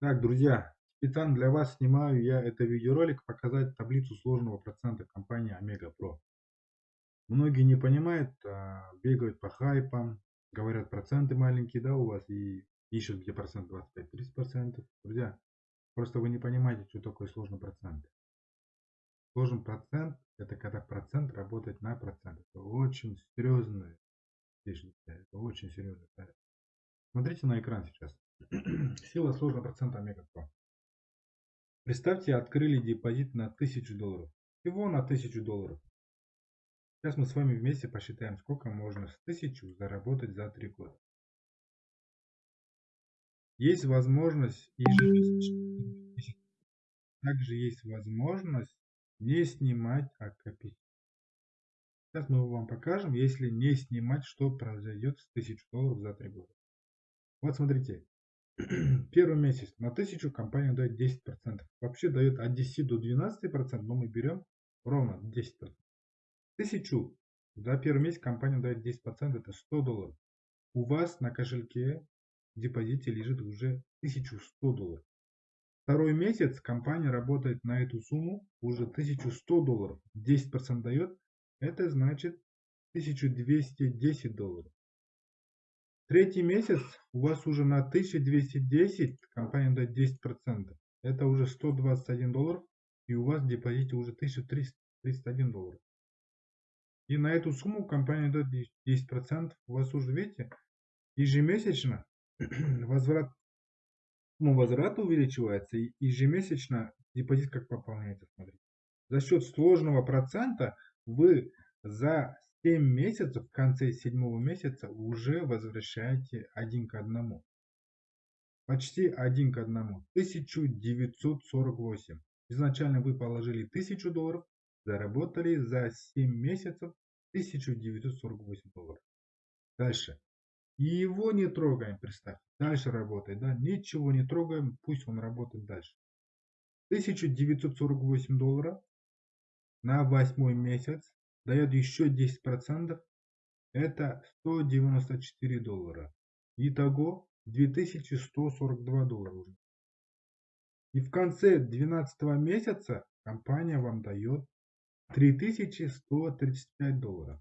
Так, друзья, специально для вас снимаю я это видеоролик показать таблицу сложного процента компании Омега Про. Многие не понимают, а, бегают по хайпам, говорят проценты маленькие, да, у вас и ищут где процент 25-30%. Друзья, просто вы не понимаете, что такое сложный процент. Сложный процент это когда процент работает на процент. Это очень серьезная вещь, это очень серьезно. Смотрите на экран сейчас. Сила сложного процента омега 2. Представьте, открыли депозит на 1000 долларов. Всего на 1000 долларов. Сейчас мы с вами вместе посчитаем, сколько можно с 1000 заработать за 3 года. Есть возможность ежемесячно. Также есть возможность не снимать, а копить. Сейчас мы вам покажем, если не снимать, что произойдет с 1000 долларов за 3 года. Вот смотрите, первый месяц на 1000 компания дает 10%. Вообще дает от 10 до 12%, но мы берем ровно 10%. 1000 за первый месяц компания дает 10%, это 100 долларов. У вас на кошельке в депозите лежит уже 1100 долларов. Второй месяц компания работает на эту сумму уже 1100 долларов. 10% дает, это значит 1210 долларов. Третий месяц у вас уже на 1210, компания дает 10%. Это уже 121 доллар. И у вас в депозите уже 1331 доллар. И на эту сумму компания дает 10%. У вас уже, видите, ежемесячно возврат, ну, возврат увеличивается. И ежемесячно депозит как пополняется. Смотрите. За счет сложного процента вы за 7 месяцев, в конце седьмого месяца уже возвращаете один к одному. Почти один к одному. 1948. Изначально вы положили 1000 долларов, заработали за 7 месяцев 1948 долларов. Дальше. И его не трогаем, представьте. Дальше работает, да? Ничего не трогаем, пусть он работает дальше. 1948 долларов на восьмой месяц дает еще 10%, это 194 доллара. Итого 2142 доллара. И в конце 12 месяца компания вам дает 3135 долларов.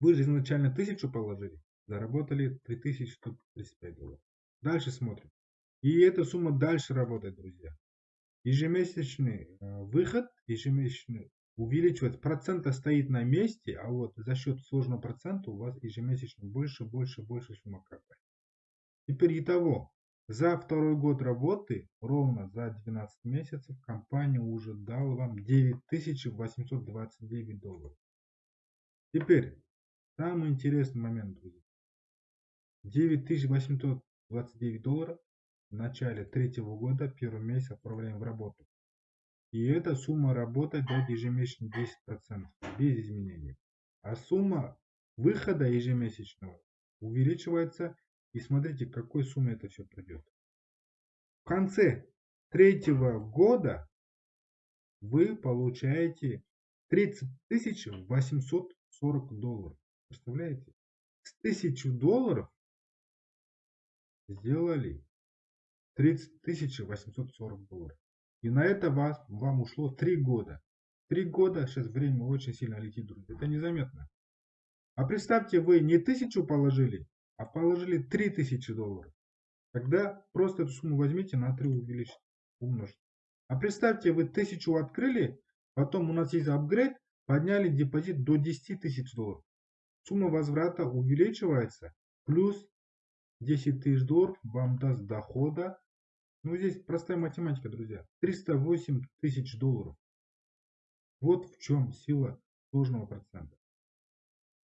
Вы же изначально 1000 положили, заработали 3135 долларов. Дальше смотрим. И эта сумма дальше работает, друзья. Ежемесячный э, выход, ежемесячный увеличивается. Процент стоит на месте, а вот за счет сложного процента у вас ежемесячно больше, больше, больше сумма капает. Теперь итого, за второй год работы, ровно за 12 месяцев, компания уже дала вам 9829 долларов. Теперь, самый интересный момент, друзья. 9829 долларов в начале третьего года, первый месяц отправляем в работу. И эта сумма работает дает ежемесячно 10% без изменений. А сумма выхода ежемесячного увеличивается. И смотрите, к какой сумме это все придет. В конце третьего года вы получаете 30 840 долларов. Представляете? С 1000 долларов сделали 30 840 долларов. И на это вас, вам ушло 3 года. 3 года, сейчас время очень сильно летит, друзья. Это незаметно. А представьте, вы не тысячу положили, а положили 3000 долларов. Тогда просто эту сумму возьмите на 3 увеличьте, умножьте. А представьте, вы тысячу открыли, потом у нас есть апгрейд, подняли депозит до 10 тысяч долларов. Сумма возврата увеличивается, плюс 10 тысяч долларов вам даст дохода ну, здесь простая математика, друзья. 308 тысяч долларов. Вот в чем сила сложного процента.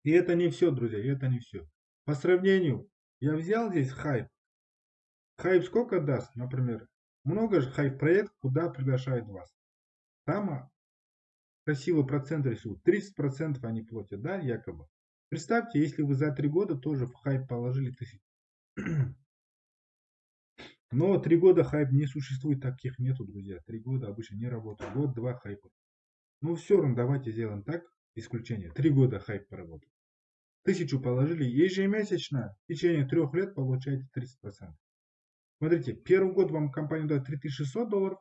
И это не все, друзья, это не все. По сравнению, я взял здесь хайп. Хайп сколько даст, например? Много же хайп проект, куда приглашают вас. Там а, красиво процент рисуют. 30% они платят, да, якобы. Представьте, если вы за 3 года тоже в хайп положили тысячу. Но три года хайп не существует, таких нету, друзья. Три года обычно не работают. Год-два хайпа. Ну все равно давайте сделаем так, исключение. Три года хайп поработает. Тысячу положили ежемесячно, в течение трех лет получаете 30%. Смотрите, первый год вам компания дает 3600 долларов,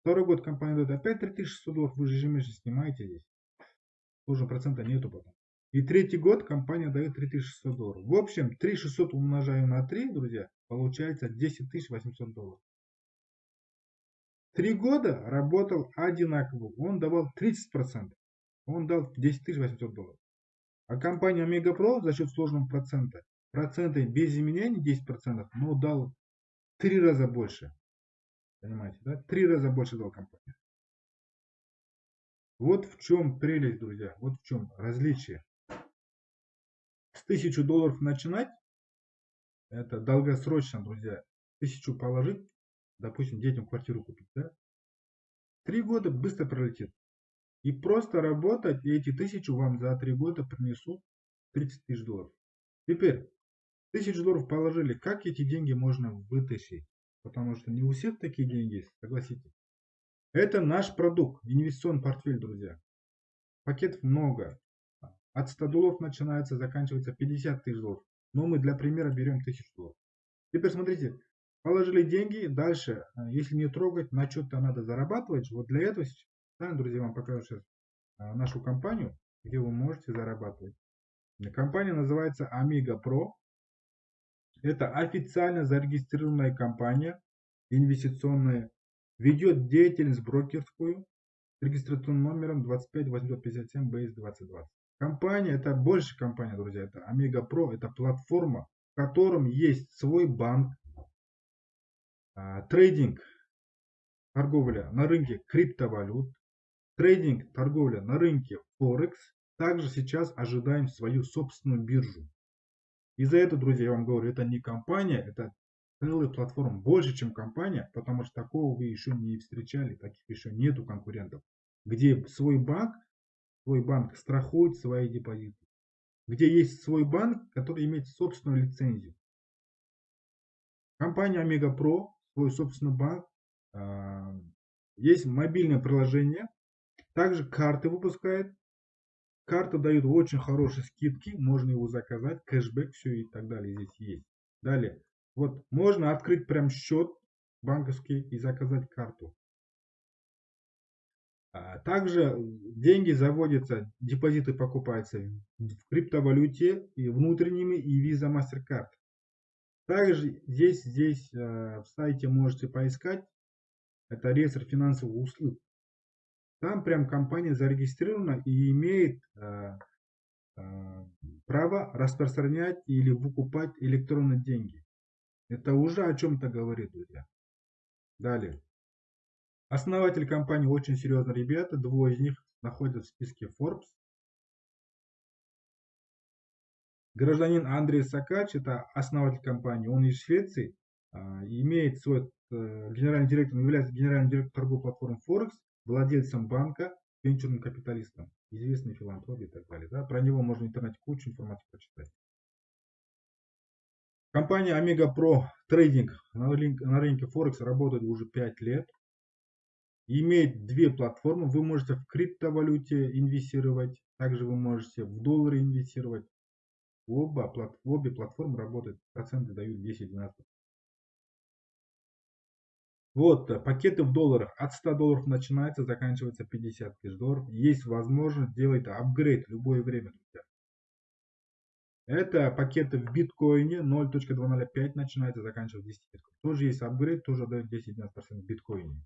второй год компания дает опять 3600 долларов, вы же ежемесячно снимаете здесь. Тоже процента нету потом. И третий год компания дает 3600 долларов. В общем, 3600 умножаем на 3, друзья, получается 10800 долларов. Три года работал одинаково. Он давал 30%. Он дал 10 800 долларов. А компания Pro за счет сложного процента, проценты без изменений 10%, но дал три раза больше. Понимаете, да? Три раза больше дал компания. Вот в чем прелесть, друзья. Вот в чем различие. С 1000 долларов начинать, это долгосрочно, друзья. Тысячу положить, допустим, детям квартиру купить, да? Три года быстро пролетит. И просто работать, и эти тысячу вам за три года принесут 30 тысяч долларов. Теперь, тысячу долларов положили, как эти деньги можно вытащить? Потому что не у всех такие деньги есть, согласитесь. Это наш продукт, инвестиционный портфель, друзья. Пакетов много. От 100 долларов начинается, заканчивается 50 тысяч долларов. Но мы для примера берем 1000 долларов. Теперь смотрите, положили деньги, дальше, если не трогать, на что-то надо зарабатывать. Вот для этого да, друзья, вам покажу сейчас а, нашу компанию, где вы можете зарабатывать. Компания называется Amiga Pro. Это официально зарегистрированная компания, инвестиционная, ведет деятельность брокерскую с регистрационным номером 25857 BS 2020. Компания, это больше компания, друзья, это Amiga Pro, это платформа, в котором есть свой банк, а, трейдинг, торговля на рынке криптовалют, Трейдинг, торговля на рынке Форекс. Также сейчас ожидаем свою собственную биржу. И за это, друзья, я вам говорю, это не компания, это целая платформа, больше, чем компания, потому что такого вы еще не встречали, таких еще нету конкурентов, где свой банк, свой банк страхует свои депозиты, где есть свой банк, который имеет собственную лицензию. Компания Omega Pro, свой собственный банк, а, есть мобильное приложение, также карты выпускает. Карта дает очень хорошие скидки. Можно его заказать. Кэшбэк, все и так далее здесь есть. Далее. Вот можно открыть прям счет банковский и заказать карту. А также деньги заводятся, депозиты покупаются в криптовалюте и внутренними и Visa MasterCard. Также здесь, здесь э, в сайте можете поискать. Это реестр финансовых услуг. Там прям компания зарегистрирована и имеет э, э, право распространять или выкупать электронные деньги. Это уже о чем-то говорит, друзья. Далее. Основатель компании очень серьезные ребята. Двое из них находятся в списке Forbes. Гражданин Андрей Сакач, это основатель компании, он из Швеции, э, имеет свой генеральный директор, является генеральным директором торговой платформы Forex владельцем банка, венчурным капиталистом, известный филантроп и так далее. Да? Про него можно в интернете кучу информации почитать. Компания Omega Pro Trading на рынке, Форекс работает уже 5 лет. Имеет две платформы. Вы можете в криптовалюте инвестировать. Также вы можете в доллары инвестировать. Оба, обе платформы работают. Проценты дают 10-12%. Вот, э, пакеты в долларах от 100 долларов начинается, заканчивается 50 тысяч долларов. Есть возможность делать апгрейд в любое время, друзья. Это пакеты в биткоине 0.205 начинается, заканчивается 10 биткоин. Тоже есть апгрейд, тоже дает 10-12% в биткоине.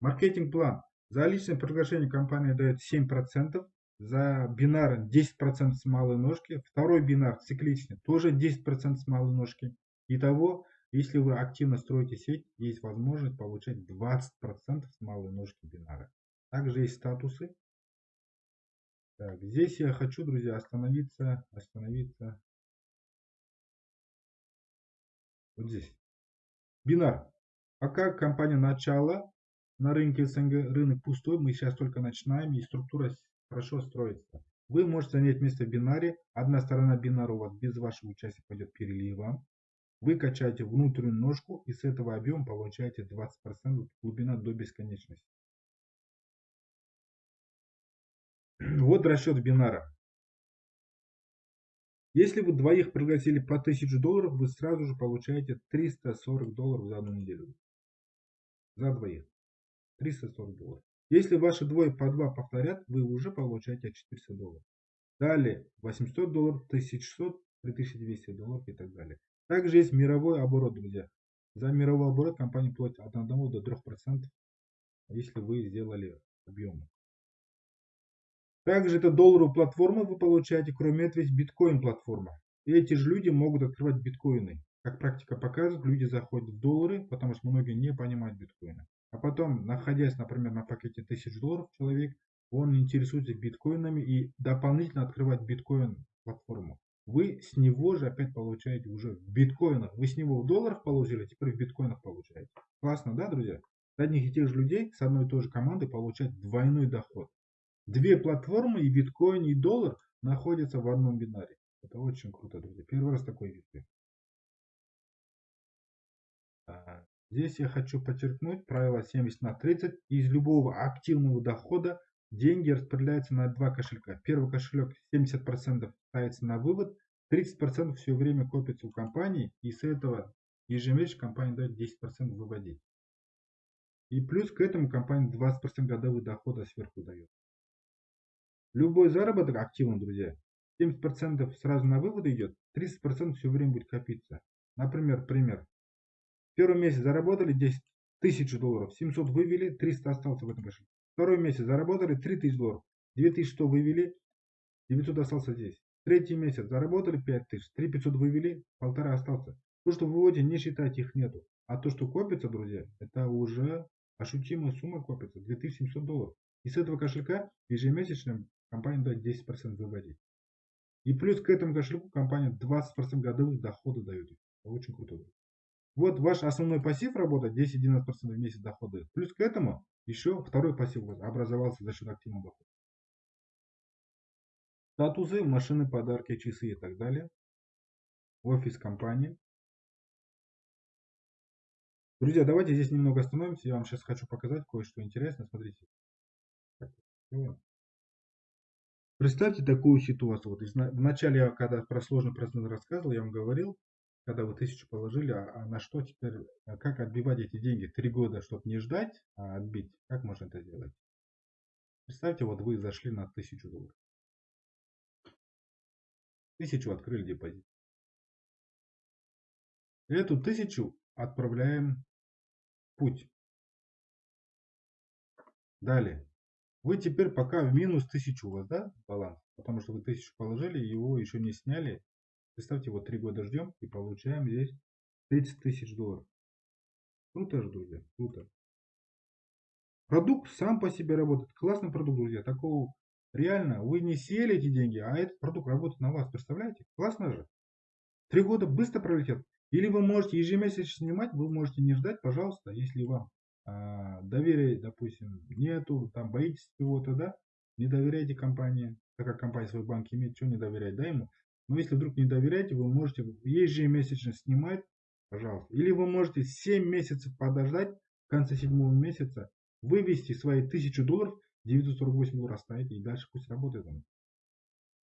Маркетинг план. За личное приглашение компания дает 7%. За бинар 10% с малой ножки. Второй бинар цикличный тоже 10% с малой ножки. Итого если вы активно строите сеть, есть возможность получать 20% с малой ножки бинара. Также есть статусы. Так, здесь я хочу, друзья, остановиться, остановиться. Вот здесь. Бинар. Пока компания начала на рынке СНГ, рынок пустой, мы сейчас только начинаем и структура хорошо строится. Вы можете занять место в бинаре. Одна сторона бинара у вас без вашего участия пойдет переливом. Вы качаете внутреннюю ножку и с этого объема получаете 20% глубина до бесконечности. Вот расчет бинара. Если вы двоих пригласили по 1000 долларов, вы сразу же получаете 340 долларов за одну неделю. За двоих. 340 долларов. Если ваши двое по два повторят, вы уже получаете 400 долларов. Далее 800 долларов, 1600, 3200 долларов и так далее. Также есть мировой оборот, друзья. За мировой оборот компания платит от 1 до 3%, если вы сделали объемы. Также это долларовую платформу вы получаете, кроме этого есть биткоин платформа. И эти же люди могут открывать биткоины. Как практика показывает, люди заходят в доллары, потому что многие не понимают биткоина. А потом, находясь, например, на пакете 1000 долларов человек, он интересуется биткоинами и дополнительно открывает биткоин платформу. Вы с него же опять получаете уже в биткоинах. Вы с него в долларах положили, а теперь в биткоинах получаете. Классно, да, друзья? Одних и тех же людей с одной и той же командой получать двойной доход. Две платформы, и биткоин, и доллар, находятся в одном бинаре. Это очень круто, друзья. Первый раз такой вижу. Здесь я хочу подчеркнуть правило 70 на 30. Из любого активного дохода деньги распределяются на два кошелька. Первый кошелек 70% ставится на вывод, 30% все время копится у компании, и с этого ежемесячно компания дает 10% выводить. И плюс к этому компания 20% годовых дохода сверху дает. Любой заработок активен, друзья. 70% сразу на вывод идет, 30% все время будет копиться. Например, пример. Первый месяц заработали 10 тысяч долларов, 700 вывели, 300 остался в этом кошельке. Второй месяц заработали 3000 долларов, 2100 вывели, 900 остался здесь. Третий месяц заработали 5000, 3500 вывели, полтора остался. То, что в выводе не считайте их нету. А то, что копится, друзья, это уже ощутимая сумма копится, 2700 долларов. И с этого кошелька ежемесячно компания дает 10% выводить. И плюс к этому кошельку компания 20% годовых дохода дает. Очень круто. Вот ваш основной пассив работает 10-11% в месяц дохода. Плюс к этому еще второй пассив образовался за счет активного дохода. Статусы, машины, подарки, часы и так далее. Офис компании. Друзья, давайте здесь немного остановимся. Я вам сейчас хочу показать кое-что интересное. Смотрите. Представьте такую ситуацию. Вот в начале, когда про сложный процент рассказывал, я вам говорил, когда вы тысячу положили, а, а на что теперь, а как отбивать эти деньги? Три года, чтобы не ждать, а отбить. Как можно это сделать? Представьте, вот вы зашли на тысячу долларов. Тысячу открыли депозит. Эту тысячу отправляем в путь. Далее. Вы теперь пока в минус тысячу у вас, да, баланс? Потому что вы тысячу положили, его еще не сняли, Представьте, вот три года ждем и получаем здесь 30 тысяч долларов. Круто же, друзья, круто. Продукт сам по себе работает. Классный продукт, друзья. Такого реально, вы не сели эти деньги, а этот продукт работает на вас. Представляете? Классно же. Три года быстро пролетят. Или вы можете ежемесячно снимать, вы можете не ждать, пожалуйста, если вам а, доверия, допустим, нету, там боитесь чего-то, да, не доверяйте компании, так как компания свой банк имеет, что не доверять, да, ему. Но если вдруг не доверяете, вы можете ежемесячно снимать, пожалуйста. Или вы можете 7 месяцев подождать, в конце седьмого месяца вывести свои 1000 долларов, 948 долларов оставить и дальше пусть работает он.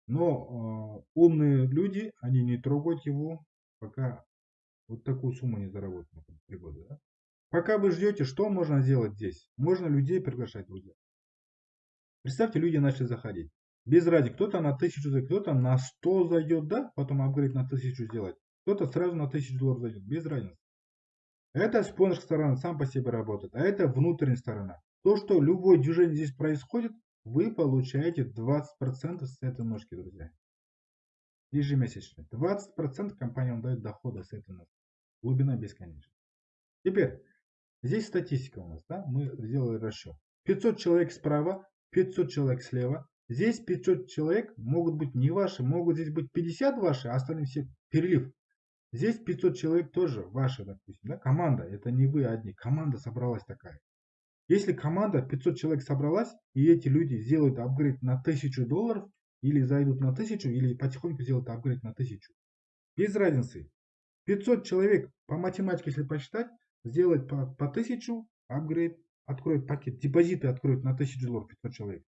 Но э, умные люди, они не трогают его, пока вот такую сумму не заработают на 3 года. Да? Пока вы ждете, что можно сделать здесь? Можно людей приглашать, друзья. Представьте, люди начали заходить. Без разницы, кто-то на 1000 зайдет, кто-то на 100 зайдет, да, потом апгрейд на 1000 сделать. Кто-то сразу на 1000 долларов зайдет, без разницы. Это спонсорская сторона сам по себе работает, а это внутренняя сторона. То, что любое движение здесь происходит, вы получаете 20% с этой ножки, друзья. Ежемесячно. 20% компания вам дает дохода с этой ножки. Глубина бесконечна. Теперь, здесь статистика у нас, да, мы сделали расчет. 500 человек справа, 500 человек слева, Здесь 500 человек могут быть не ваши, могут здесь быть 50 ваши, а остальные все перелив. Здесь 500 человек тоже ваши, допустим, да, команда, это не вы одни, команда собралась такая. Если команда 500 человек собралась, и эти люди сделают апгрейд на 1000 долларов, или зайдут на 1000, или потихоньку сделают апгрейд на 1000. Без разницы. 500 человек по математике, если посчитать, сделать по, по 1000 апгрейд, откроют пакет, депозиты откроют на 1000 долларов 500 человек.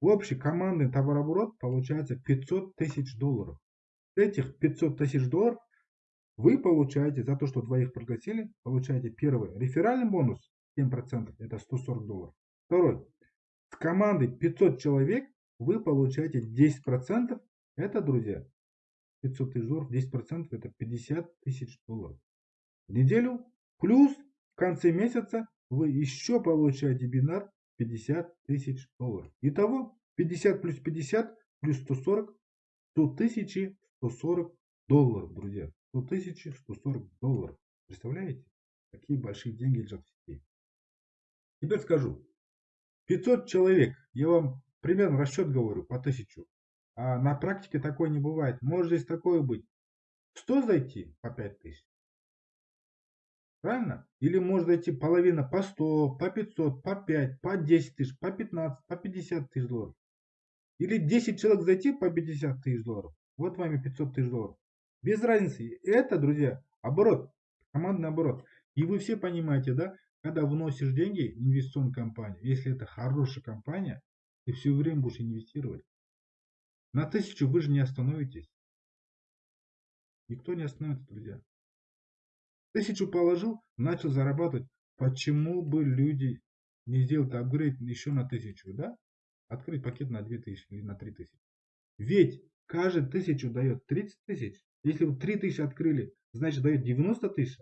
Общий командный товарооборот получается 500 тысяч долларов. этих 500 тысяч долларов вы получаете за то, что двоих пригласили, получаете первый реферальный бонус 7%, это 140 долларов. Второй, с командой 500 человек вы получаете 10%, это, друзья, 500 тысяч долларов, 10% это 50 тысяч долларов. В неделю плюс в конце месяца вы еще получаете бинар 50 тысяч долларов. Итого 50 плюс 50 плюс 140, 100 тысячи 140 долларов, друзья. 100 тысячи 140 долларов. Представляете? Какие большие деньги лежат в сети. Теперь скажу. 500 человек, я вам примерно расчет говорю, по 1000. А на практике такое не бывает. Может здесь такое быть. 100 зайти по 5000. Правильно? Или может зайти половина по 100, по 500, по 5, по 10 тысяч, по 15, по 50 тысяч долларов. Или 10 человек зайти по 50 тысяч долларов. Вот вами 500 тысяч долларов. Без разницы. Это, друзья, оборот. Командный оборот. И вы все понимаете, да, когда вносишь деньги в инвестиционную компанию, если это хорошая компания, ты все время будешь инвестировать. На тысячу вы же не остановитесь. Никто не остановится, друзья. Тысячу положил, начал зарабатывать. Почему бы люди не сделать апгрейд еще на тысячу, да? Открыть пакет на 2000 или на 3000. Ведь каждый тысячу дает 30 тысяч. Если вы 3 тысячи открыли, значит дает 90 тысяч.